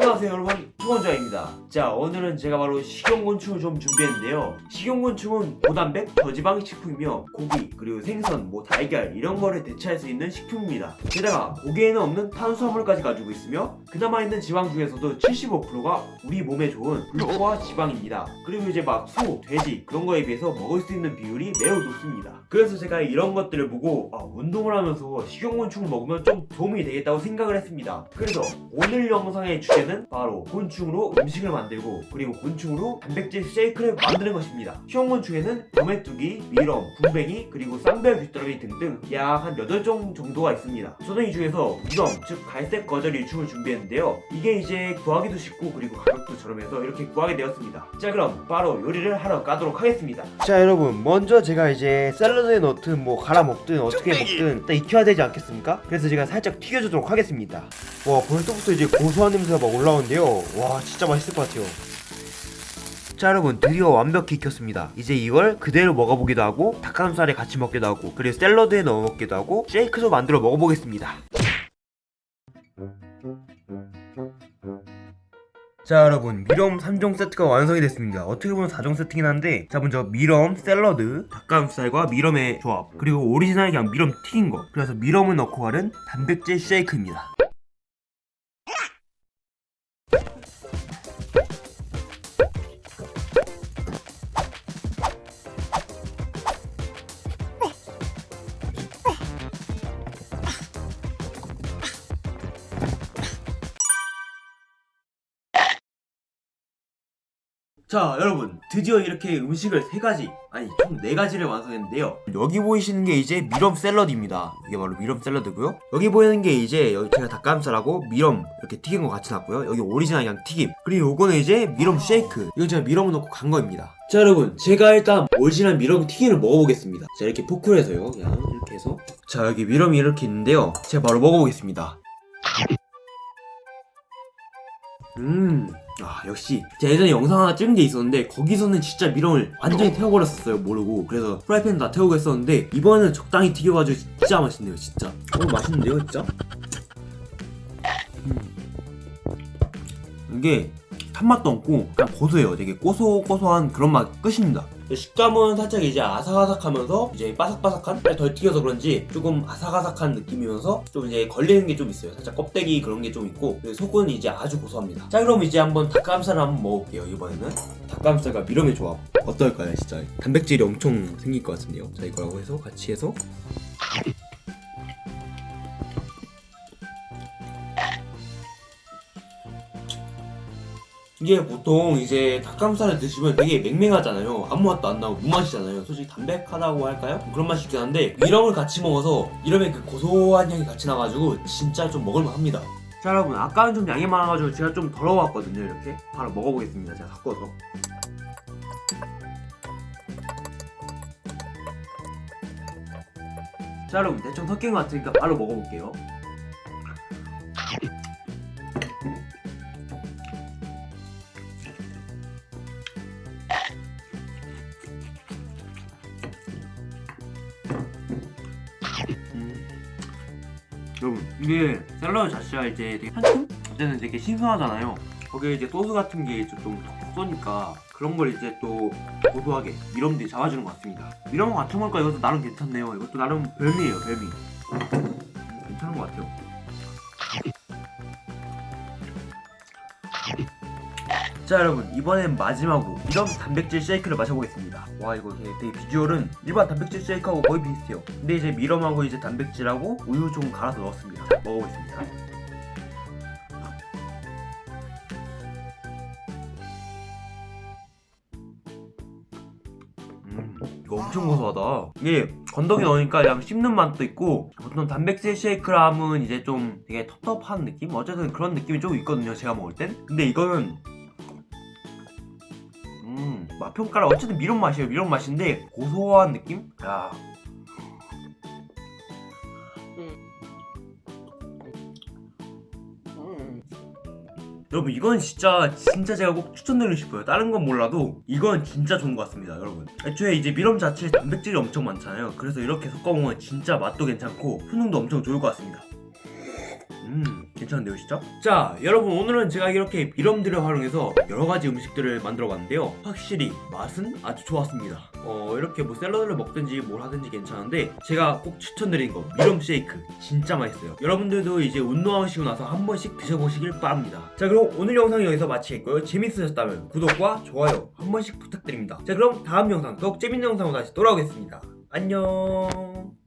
안녕하세요 여러분 투건자입니다. 자 오늘은 제가 바로 식용곤충을 좀 준비했는데요. 식용곤충은 고단백, 저지방 식품이며 고기, 그리고 생선, 뭐 달걀 이런 거를 대체할 수 있는 식품입니다. 게다가 고기에는 없는 탄수화물까지 가지고 있으며 그나마 있는 지방 중에서도 75%가 우리 몸에 좋은 불포화 지방입니다. 그리고 이제 막 소, 돼지 그런 거에 비해서 먹을 수 있는 비율이 매우 높습니다. 그래서 제가 이런 것들을 보고 아, 운동을 하면서 식용곤충을 먹으면 좀 도움이 되겠다고 생각을 했습니다. 그래서 오늘 영상의 주제는 바로 곤충 으로 음식을 만들고 그리고 곤충으로 단백질 쉐이크를 만드는 것입니다. 식용곤충에는 도메뚜기, 미럼, 군뱅이 그리고 쌍별 귀뚜라미 등등 약 한 8종 정도가 있습니다. 저는 이 중에서 미럼 즉 갈색 거절 일충을 준비했는데요. 이게 이제 구하기도 쉽고 그리고 가격도 저렴해서 이렇게 구하게 되었습니다. 자 그럼 바로 요리를 하러 가도록 하겠습니다. 자 여러분 먼저 제가 이제 샐러드에 넣든 뭐 갈아 먹든 어떻게 먹든 일단 익혀야 되지 않겠습니까? 그래서 제가 살짝 튀겨주도록 하겠습니다. 와 벌써부터 이제 고소한 냄새가 막 올라오는데요. 와 진짜 맛있을 것 같아요. 자 여러분 드디어 완벽히 익혔습니다. 이제 이걸 그대로 먹어보기도 하고 닭가슴살에 같이 먹기도 하고 그리고 샐러드에 넣어 먹기도 하고 쉐이크도 만들어 먹어보겠습니다. 자 여러분 mealworm 3종 세트가 완성이 됐습니다. 어떻게 보면 4종 세트긴 한데 자 먼저 mealworm, 샐러드, 닭가슴살과 mealworm의 조합 그리고 오리지널 그냥 mealworm 튀긴 거. 그래서 mealworm을 넣고 하는 단백질 쉐이크입니다 자 여러분 드디어 이렇게 음식을 세가지 아니 총 네가지를 완성했는데요. 여기 보이시는 게 이제 mealworm 샐러드입니다. 이게 바로 mealworm 샐러드고요. 여기 보이는 게 이제 여기 제가 닭가슴살하고 mealworm 이렇게 튀긴 거 같이 놨고요. 여기 오리지널 양 튀김. 그리고 요거는 이제 mealworm 쉐이크. 이건 제가 mealworm을 넣고 간 거입니다. 자 여러분 제가 일단 오리지널 mealworm 튀김을 먹어보겠습니다. 자 이렇게 포크로 해서요. 그냥 이렇게 해서. 자 여기 mealworm이 이렇게 있는데요. 제가 바로 먹어보겠습니다. 음, 아 역시. 제가 예전에 영상 하나 찍은 게 있었는데 거기서는 진짜 미럼을 완전히 태워버렸었어요 모르고. 그래서 프라이팬 다 태우고 했었는데 이번에는 적당히 튀겨가지고 진짜 맛있네요 진짜. 어 맛있는데요 진짜? 음. 이게 탄맛도 없고 그냥 고소해요. 되게 고소고소한 그런 맛 끝입니다 식감은 살짝 이제 아삭아삭하면서 이제 바삭바삭한? 덜 튀겨서 그런지 조금 아삭아삭한 느낌이면서 좀 이제 걸리는 게 좀 있어요. 살짝 껍데기 그런 게 좀 있고 그리고 속은 이제 아주 고소합니다. 자 그럼 이제 한번 닭가슴살을 한번 먹어볼게요 이번에는. 닭가슴살과 미럼의 조합. 어떨까요 진짜? 단백질이 엄청 생길 것 같은데요? 자 이거라고 해서 같이 해서 이게 보통 이제 닭가슴살을 드시면 되게 맹맹하잖아요. 아무 맛도 안 나고 무맛이잖아요. 솔직히 담백하다고 할까요? 그런 맛이 있긴 한데 미럼을 같이 먹어서 미럼의 그 고소한 향이 같이 나가지고 진짜 좀 먹을만 합니다. 자 여러분 아까는 좀 양이 많아가지고 제가 좀 덜어왔거든요 이렇게. 바로 먹어보겠습니다. 제가 섞어서. 자 여러분 대충 섞인 것 같으니까 바로 먹어볼게요 여러분 이게 샐러드 자체가 이제 되게 한층? 어쨌든 되게 신선하잖아요. 거기에 이제 소스 같은 게 좀 톡톡 쏘니까 그런 걸 이제 또 고소하게 미럼들이 잡아주는 것 같습니다. 미럼 같이 먹으니까? 이것도 나름 괜찮네요. 이것도 나름 별미예요 별미. 음, 괜찮은 것 같아요 자 여러분 이번엔 마지막으로 미럼 단백질 쉐이크를 마셔보겠습니다. 와 이거 되게, 비주얼은 일반 단백질 쉐이크하고 거의 비슷해요. 근데 이제 미럼하고 이제 단백질하고 우유 좀 갈아서 넣었습니다. 먹어보겠습니다. 음 이거 엄청 고소하다. 이게 건더기 넣으니까 그냥 씹는 맛도 있고 보통 단백질 쉐이크라 하면 이제 좀 되게 텁텁한 느낌? 어쨌든 그런 느낌이 좀 있거든요 제가 먹을 땐. 근데 이거는 음, 맛 평가를 어쨌든 미럼 맛이에요. 미럼 맛인데 고소한 느낌? 야. 여러분 이건 진짜 진짜 제가 꼭 추천드리고 싶어요 다른 건 몰라도 이건 진짜 좋은 것 같습니다 여러분 애초에 이제 미럼 자체에 단백질이 엄청 많잖아요 그래서 이렇게 섞어먹으면 진짜 맛도 괜찮고 효능도 엄청 좋을 것 같습니다 음 괜찮은데요 진짜? 자 여러분 오늘은 제가 이렇게 이름들을 활용해서 여러가지 음식들을 만들어 봤는데요. 확실히 맛은 아주 좋았습니다. 어 이렇게 뭐 샐러드를 먹든지 뭘 하든지 괜찮은데 제가 꼭 추천드리는 거 미럼 쉐이크. 진짜 맛있어요. 여러분들도 이제 운동하시고 나서 한 번씩 드셔보시길 바랍니다. 자 그럼 오늘 영상 여기서 마치겠고요. 재밌으셨다면 구독과 좋아요 한 번씩 부탁드립니다. 자 그럼 다음 영상 더욱 재밌는 영상으로 다시 돌아오겠습니다. 안녕